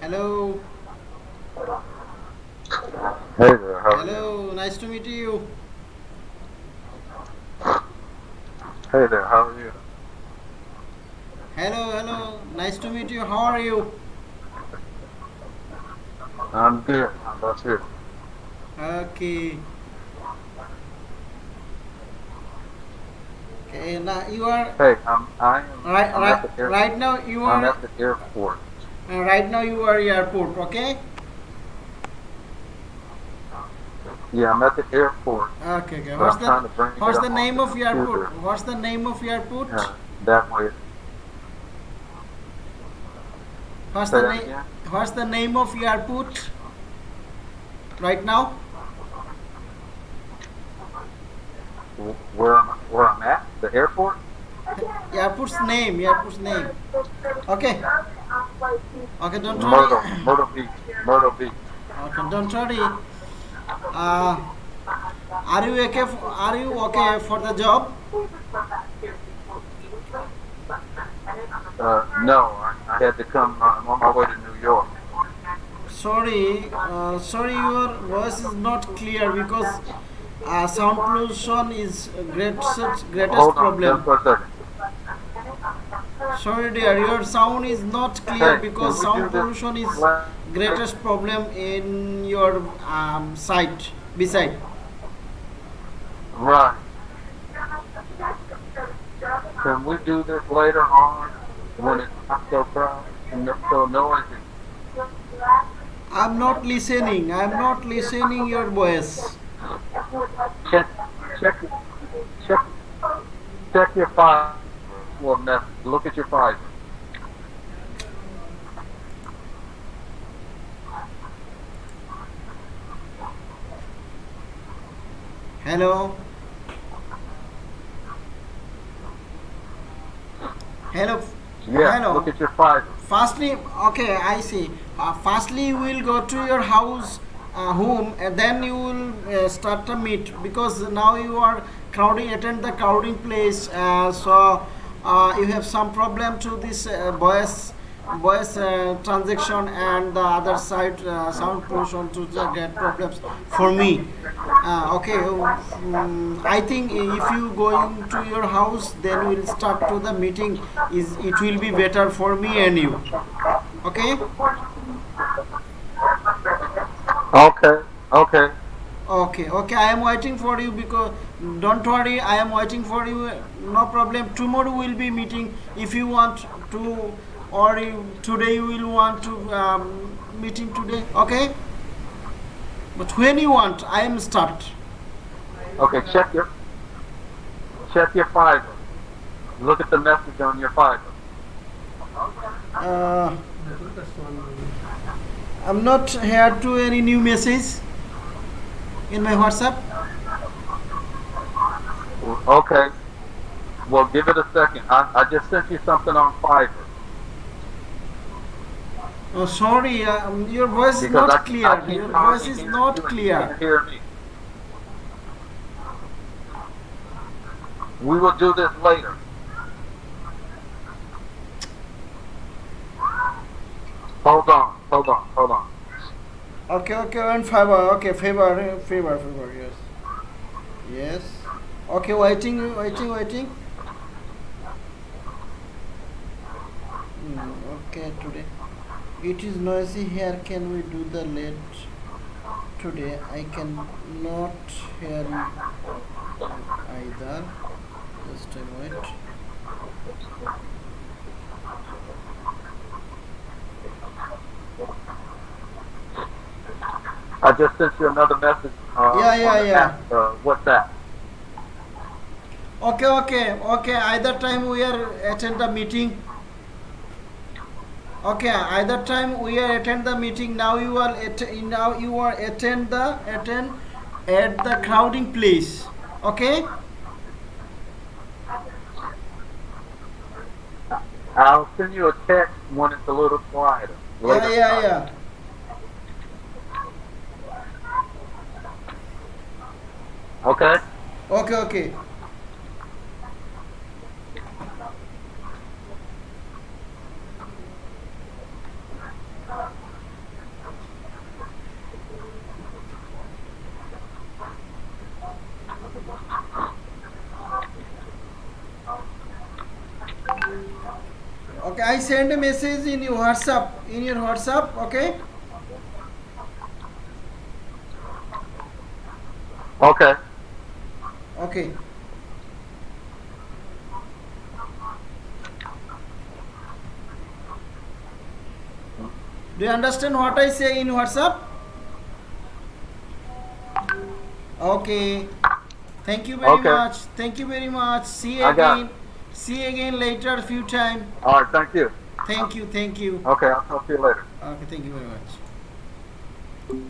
Hello. Hey there, how? Hello. Nice to meet you. Hey there, how are you? Hello. Hello. Nice to meet you. How are you? I'm good. How about you? Okay. Okay. Now you are Hey, I'm I am right. I'm at Right. the air, Right now you are. I'm at the airport. uh, Right now you are airport. Okay. Yeah, I'm at the airport. Okay. Okay. So What's I'm the What's the name of your airport? What's the name of your airport? Uh, that way. What's Say the name? What's the name of your airport? Right now. Where where I'm at? The airport? Airport's name. Airport's name. Okay. Okay. Don't worry. Myrtle Beach, Myrtle Beach. Okay, don't worry. Uh, are you okay? f are you okay for the job? Uh, no, I, I had to come. Uh, I'm on my way to New York. Sorry, uh, sorry, your voice is not clear because uh, sound pollution is greatest greatest Hold problem. just for a second. Sorry, dear, your sound is not clear because sound pollution is greatest problem in your um, site beside. Right. Can we do this later on when it's not so crowded and not so noisy? I'm not listening. I'm not listening your voice. Check, check, check, check your file. Well, now, look at your file. Hello. Hello. Yeah, Hello. look at your file. Firstly, okay, I see. Uh, firstly, will go to your house, uh, home, and then you will uh, start the meet because now you are crowding, attend the crowding place. Uh, so uh, you have some problem to this uh, voice, voice uh, transaction, and the other side uh, sound pollution to get problems for me. Uh, okay, um, I think if you going to your house, then we'll start to the meeting. Is it will be better for me and you. Okay. Okay, okay. Okay, okay, I am waiting for you because don't worry, I am waiting for you. No problem. Tomorrow we'll be meeting if you want to, or you, today you will want to um, meeting today. Okay. But when you want, I am start. Okay, check your, check your Fiverr. Look at the message on your Fiverr. Uh, I'm not here to any new message in my WhatsApp. Okay. Well, give it a second. I, I just sent you something on Fiverr. Oh, sorry, um, your voice is Because not I, clear. I Your voice is not you clear. hear me. We will do this later. Hold on, hold on, hold on. Okay, okay, and favor. Okay, favor, favor, favor. Yes, yes. Okay, waiting, waiting, waiting. Hmm, okay, today it is noisy here. Can we do the late today? I can not hear either. Just a I just sent you another message. Uh, Yeah, yeah, yeah. app, uh, WhatsApp. Okay, okay, okay. Either time we are attend the meeting. Okay, either time we are attend the meeting. Now you are at, now you are attend the attend at the crowding place. Okay. I'll send you a text when it's a little quieter. Yeah, yeah, yeah. Okay? Okay, okay. Okay, I send a message in your WhatsApp, in your WhatsApp, okay? Okay. Okay. Do you understand what I say in WhatsApp? Okay. Thank you very Okay. much. Thank you very much. See you again. See you again later few time. All right. Thank you. Thank you. Thank you. Okay. I'll talk to you later. Okay, thank you very much.